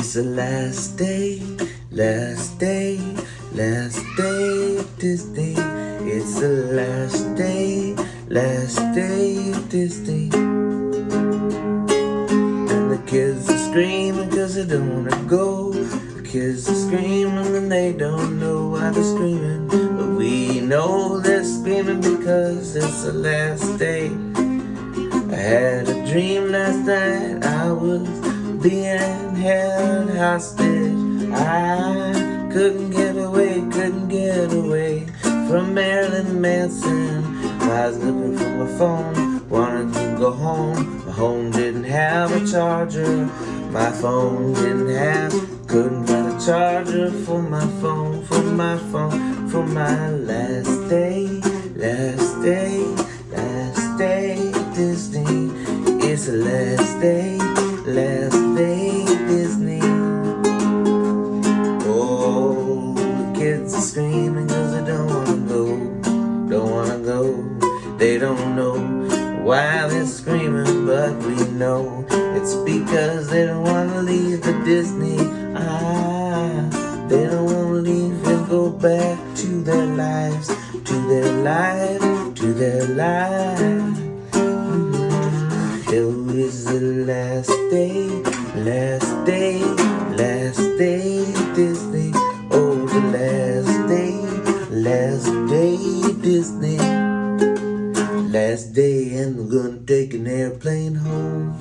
It's the last day, last day, last day of day. It's the last day, last day of day. And the kids are screaming cause they don't wanna go. The kids are screaming and they don't know why they're screaming. But we know they're screaming because it's the last day. I had a dream last night I was being held hostage. I couldn't get away, couldn't get away from Marilyn Manson. I was looking for my phone, wanted to go home. My home didn't have a charger. My phone didn't have, couldn't find a charger for my phone, for my phone, for my last day, last day, last day Disney. It's the last are screaming cause they don't wanna go, don't wanna go. They don't know why they're screaming, but we know it's because they don't wanna leave the Disney. Ah, they don't wanna leave and go back to their lives, to their life, to their life. It the last day, last day, last day Disney. Last day and we're gonna take an airplane home.